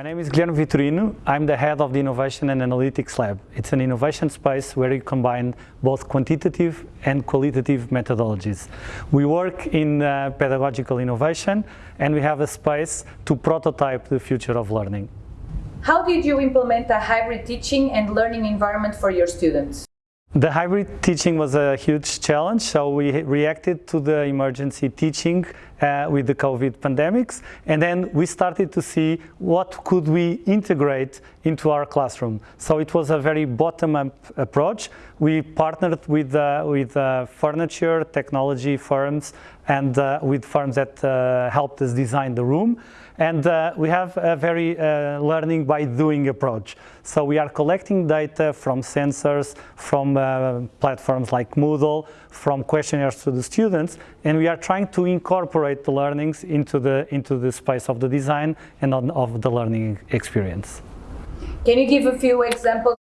My name is Guilherme Vitorino. I'm the head of the Innovation and Analytics Lab. It's an innovation space where you combine both quantitative and qualitative methodologies. We work in uh, pedagogical innovation and we have a space to prototype the future of learning. How did you implement a hybrid teaching and learning environment for your students? The hybrid teaching was a huge challenge, so we reacted to the emergency teaching uh, with the COVID pandemics, and then we started to see what could we integrate into our classroom. So it was a very bottom-up approach. We partnered with, uh, with uh, furniture, technology firms, and uh, with firms that uh, helped us design the room. And uh, we have a very learning by doing approach. So we are collecting data from sensors, from platforms like Moodle, from questionnaires to the students, and we are trying to incorporate the learnings into the, into the space of the design and on, of the learning experience. Can you give a few examples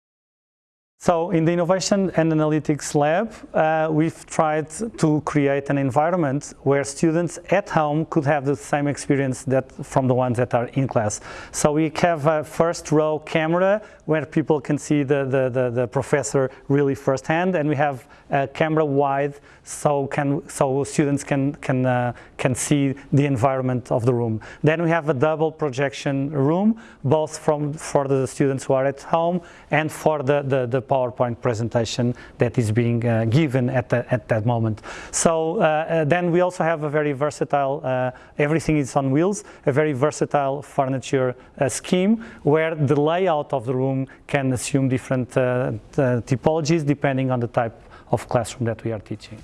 so in the Innovation and Analytics Lab, uh, we've tried to create an environment where students at home could have the same experience that from the ones that are in class. So we have a first row camera where people can see the, the, the, the professor really firsthand, and we have a camera wide so can so students can can uh, can see the environment of the room. Then we have a double projection room, both from for the students who are at home and for the the, the PowerPoint presentation that is being uh, given at, the, at that moment. So uh, uh then we also have a very versatile, uh, everything is on wheels, a very versatile furniture uh, scheme where the layout of the room can assume different typologies depending on the type of classroom that we are teaching.